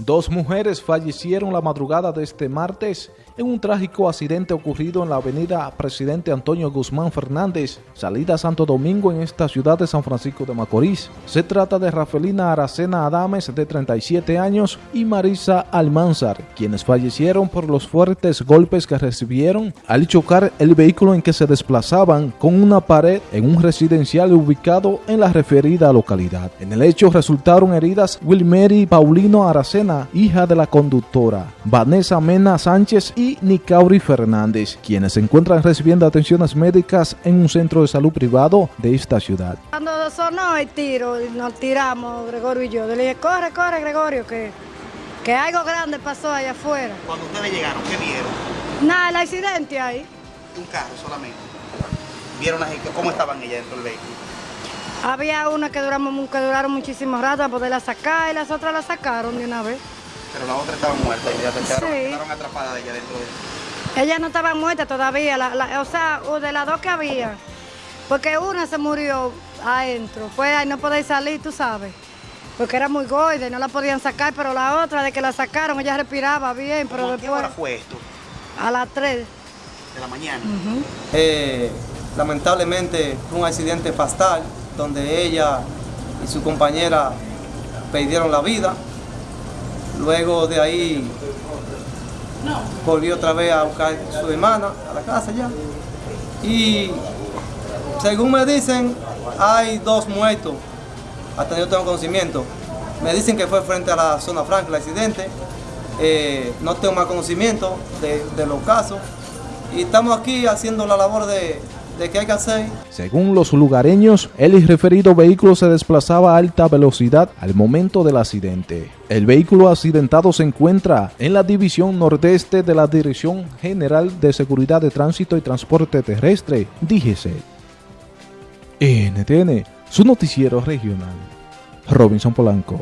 Dos mujeres fallecieron la madrugada de este martes en un trágico accidente ocurrido en la avenida Presidente Antonio Guzmán Fernández, salida Santo Domingo en esta ciudad de San Francisco de Macorís. Se trata de Rafelina Aracena Adames, de 37 años, y Marisa Almanzar, quienes fallecieron por los fuertes golpes que recibieron al chocar el vehículo en que se desplazaban con una pared en un residencial ubicado en la referida localidad. En el hecho resultaron heridas Wilmeri Paulino Aracena hija de la conductora, Vanessa Mena Sánchez y Nicauri Fernández, quienes se encuentran recibiendo atenciones médicas en un centro de salud privado de esta ciudad. Cuando sonó el tiro, nos tiramos, Gregorio y yo. Le dije, corre, corre, Gregorio, que, que algo grande pasó allá afuera. Cuando ustedes llegaron, ¿qué vieron? Nada, el accidente ahí. Un carro solamente. ¿Vieron cómo estaban ellas dentro del vehículo? Había una que, duramos, que duraron muchísimo rato para poderla sacar y las otras la sacaron de una vez. Pero la otra estaba muerta y ya se quedaron, sí. quedaron atrapadas de ella dentro de Ella no estaba muerta todavía, o sea, de las dos que había. Porque una se murió adentro, fue ahí no podéis salir, tú sabes. Porque era muy gorda y no la podían sacar, pero la otra, de que la sacaron, ella respiraba bien, pero después... ¿A qué hora fue esto? A las 3. ¿De la mañana? eh, lamentablemente fue un accidente fatal donde ella y su compañera perdieron la vida. Luego de ahí volvió otra vez a buscar a su hermana a la casa ya. Y según me dicen, hay dos muertos, hasta yo tengo conocimiento. Me dicen que fue frente a la zona franca el accidente. Eh, no tengo más conocimiento de, de los casos. Y estamos aquí haciendo la labor de, Según los lugareños, el referido vehículo se desplazaba a alta velocidad al momento del accidente. El vehículo accidentado se encuentra en la división nordeste de la Dirección General de Seguridad de Tránsito y Transporte Terrestre, DGC. NTN, su noticiero regional. Robinson Polanco.